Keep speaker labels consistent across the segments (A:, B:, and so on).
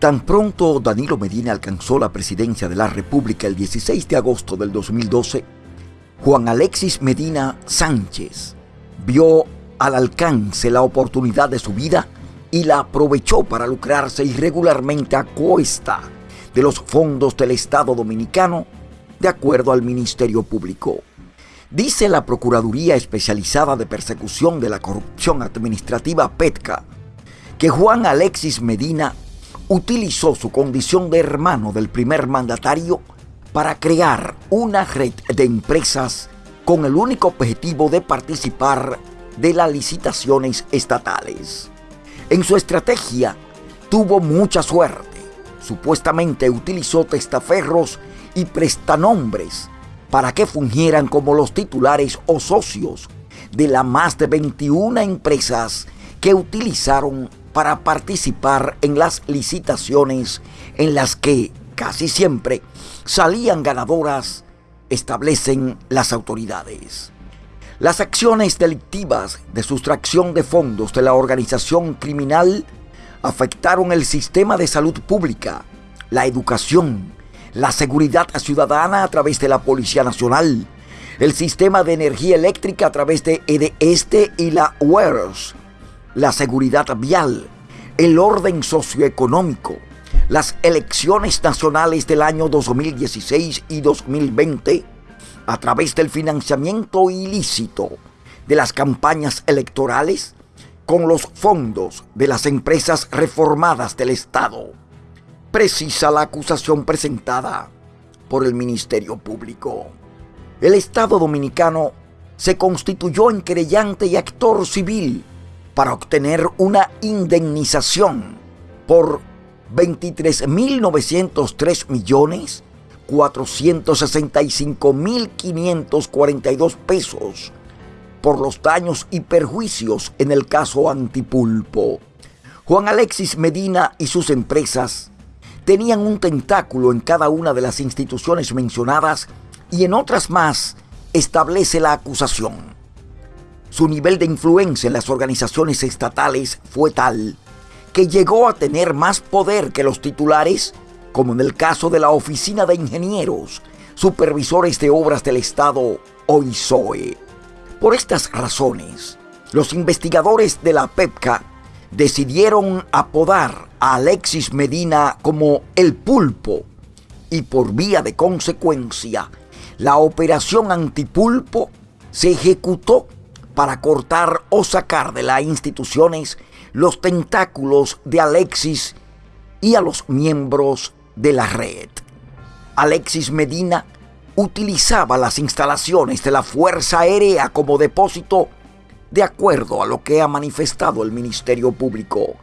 A: Tan pronto Danilo Medina alcanzó la presidencia de la República el 16 de agosto del 2012, Juan Alexis Medina Sánchez vio al alcance la oportunidad de su vida y la aprovechó para lucrarse irregularmente a costa de los fondos del Estado Dominicano, de acuerdo al Ministerio Público. Dice la Procuraduría Especializada de Persecución de la Corrupción Administrativa PETCA que Juan Alexis Medina utilizó su condición de hermano del primer mandatario para crear una red de empresas con el único objetivo de participar de las licitaciones estatales. En su estrategia tuvo mucha suerte. Supuestamente utilizó testaferros y prestanombres para que fungieran como los titulares o socios de las más de 21 empresas que utilizaron para participar en las licitaciones en las que casi siempre salían ganadoras, establecen las autoridades. Las acciones delictivas de sustracción de fondos de la organización criminal afectaron el sistema de salud pública, la educación, la seguridad ciudadana a través de la Policía Nacional, el sistema de energía eléctrica a través de EDESTE y la UERS, la seguridad vial, el orden socioeconómico, las elecciones nacionales del año 2016 y 2020, a través del financiamiento ilícito de las campañas electorales con los fondos de las empresas reformadas del Estado. Precisa la acusación presentada por el Ministerio Público. El Estado dominicano se constituyó en querellante y actor civil para obtener una indemnización por 23.903 millones 465.542 pesos por los daños y perjuicios en el caso Antipulpo. Juan Alexis Medina y sus empresas tenían un tentáculo en cada una de las instituciones mencionadas y en otras más establece la acusación. Su nivel de influencia en las organizaciones estatales fue tal que llegó a tener más poder que los titulares como en el caso de la Oficina de Ingenieros, Supervisores de Obras del Estado, OISOE. Por estas razones, los investigadores de la PEPCA decidieron apodar a Alexis Medina como el pulpo y por vía de consecuencia, la operación antipulpo se ejecutó para cortar o sacar de las instituciones los tentáculos de Alexis y a los miembros de la red. Alexis Medina utilizaba las instalaciones de la Fuerza Aérea como depósito de acuerdo a lo que ha manifestado el Ministerio Público.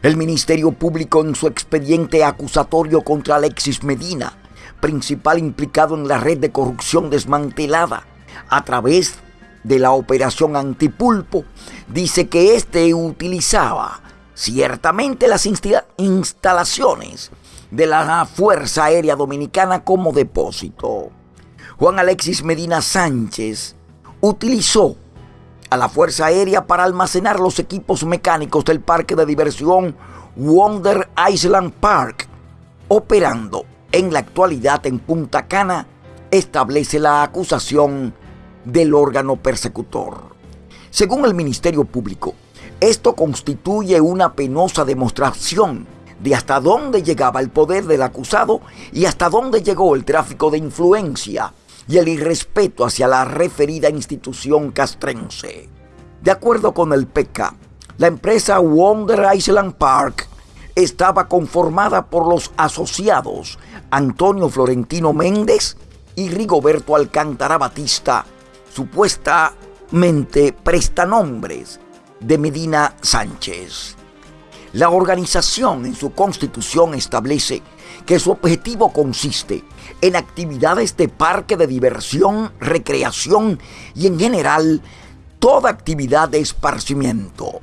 A: El Ministerio Público en su expediente acusatorio contra Alexis Medina, principal implicado en la red de corrupción desmantelada a través de la operación Antipulpo, dice que éste utilizaba ciertamente las instalaciones de la Fuerza Aérea Dominicana como depósito. Juan Alexis Medina Sánchez utilizó a la Fuerza Aérea para almacenar los equipos mecánicos del parque de diversión Wonder Island Park, operando en la actualidad en Punta Cana, establece la acusación del órgano persecutor. Según el Ministerio Público, esto constituye una penosa demostración de hasta dónde llegaba el poder del acusado y hasta dónde llegó el tráfico de influencia y el irrespeto hacia la referida institución castrense. De acuerdo con el PK, la empresa Wonder Island Park estaba conformada por los asociados Antonio Florentino Méndez y Rigoberto Alcántara Batista, supuestamente prestanombres de Medina Sánchez. La organización en su constitución establece que su objetivo consiste en actividades de parque de diversión, recreación y en general toda actividad de esparcimiento.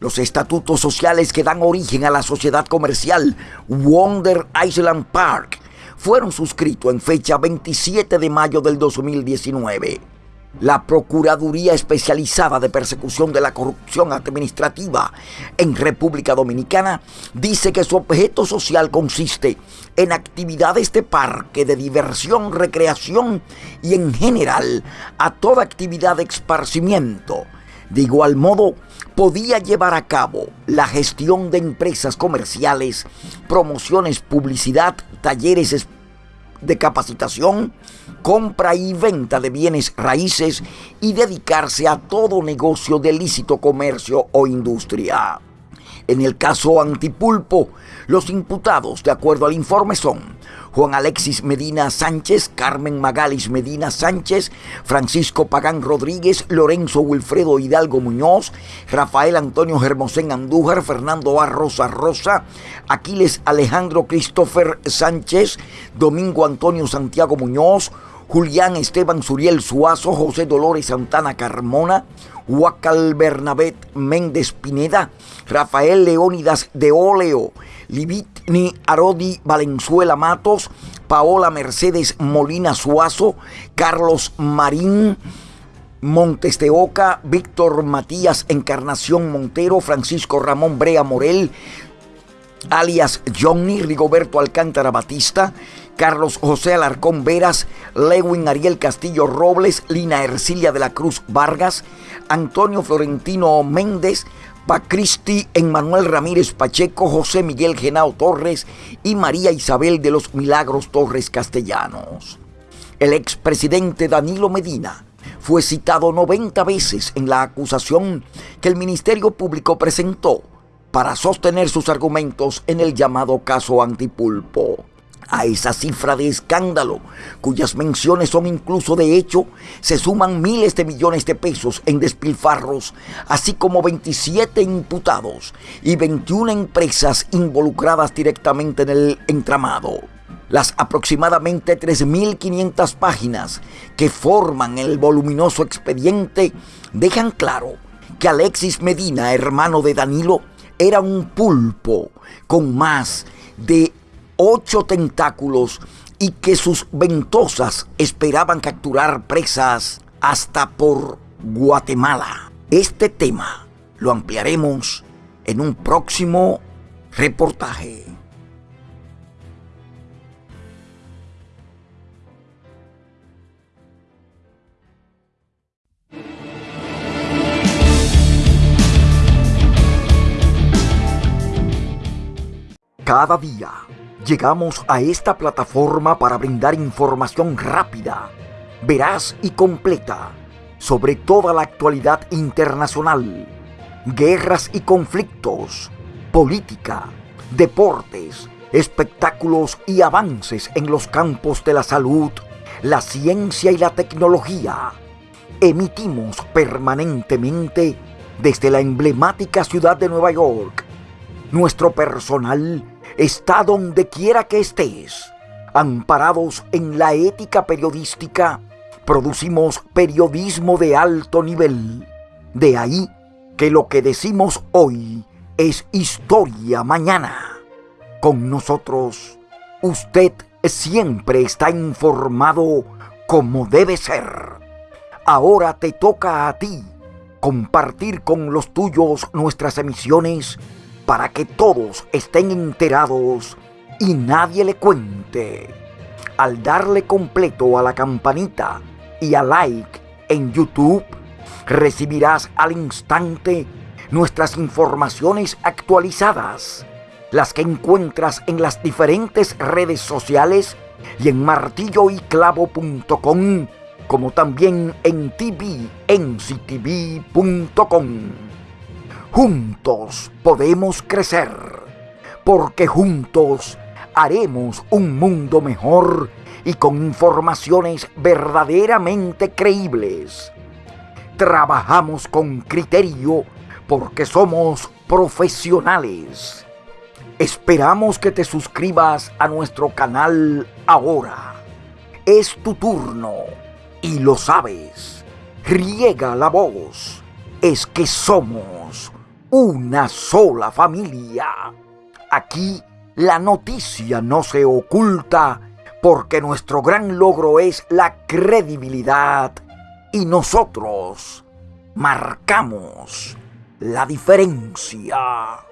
A: Los estatutos sociales que dan origen a la sociedad comercial Wonder Island Park fueron suscritos en fecha 27 de mayo del 2019. La Procuraduría Especializada de Persecución de la Corrupción Administrativa en República Dominicana dice que su objeto social consiste en actividades de parque, de diversión, recreación y en general a toda actividad de esparcimiento. De igual modo, podía llevar a cabo la gestión de empresas comerciales, promociones, publicidad, talleres de capacitación, compra y venta de bienes raíces y dedicarse a todo negocio de lícito comercio o industria. En el caso Antipulpo, los imputados, de acuerdo al informe, son Juan Alexis Medina Sánchez, Carmen Magalis Medina Sánchez, Francisco Pagán Rodríguez, Lorenzo Wilfredo Hidalgo Muñoz, Rafael Antonio Germosén Andújar, Fernando A. Rosa Rosa, Aquiles Alejandro Christopher Sánchez, Domingo Antonio Santiago Muñoz, Julián Esteban Suriel Suazo, José Dolores Santana Carmona, Huacal Bernabet Méndez Pineda, Rafael Leónidas de Óleo, Livitni Arodi Valenzuela Matos, Paola Mercedes Molina Suazo, Carlos Marín, Montes de Oca, Víctor Matías Encarnación Montero, Francisco Ramón Brea Morel, alias Johnny Rigoberto Alcántara Batista, Carlos José Alarcón Veras, Lewin Ariel Castillo Robles, Lina Ercilia de la Cruz Vargas, Antonio Florentino Méndez, Pacristi Emmanuel Ramírez Pacheco, José Miguel Genao Torres y María Isabel de los Milagros Torres Castellanos. El expresidente Danilo Medina fue citado 90 veces en la acusación que el Ministerio Público presentó para sostener sus argumentos en el llamado caso Antipulpo a esa cifra de escándalo, cuyas menciones son incluso de hecho, se suman miles de millones de pesos en despilfarros, así como 27 imputados y 21 empresas involucradas directamente en el entramado. Las aproximadamente 3.500 páginas que forman el voluminoso expediente dejan claro que Alexis Medina, hermano de Danilo, era un pulpo con más de ocho tentáculos y que sus ventosas esperaban capturar presas hasta por Guatemala. Este tema lo ampliaremos en un próximo reportaje. Cada día Llegamos a esta plataforma para brindar información rápida, veraz y completa sobre toda la actualidad internacional, guerras y conflictos, política, deportes, espectáculos y avances en los campos de la salud, la ciencia y la tecnología. Emitimos permanentemente desde la emblemática ciudad de Nueva York. Nuestro personal está donde quiera que estés. Amparados en la ética periodística, producimos periodismo de alto nivel. De ahí que lo que decimos hoy es historia mañana. Con nosotros, usted siempre está informado como debe ser. Ahora te toca a ti compartir con los tuyos nuestras emisiones para que todos estén enterados y nadie le cuente. Al darle completo a la campanita y a like en YouTube, recibirás al instante nuestras informaciones actualizadas, las que encuentras en las diferentes redes sociales y en martilloyclavo.com, como también en tvnctv.com. Juntos podemos crecer, porque juntos haremos un mundo mejor y con informaciones verdaderamente creíbles. Trabajamos con criterio porque somos profesionales. Esperamos que te suscribas a nuestro canal ahora. Es tu turno y lo sabes. Riega la voz. Es que somos una sola familia. Aquí la noticia no se oculta porque nuestro gran logro es la credibilidad y nosotros marcamos la diferencia.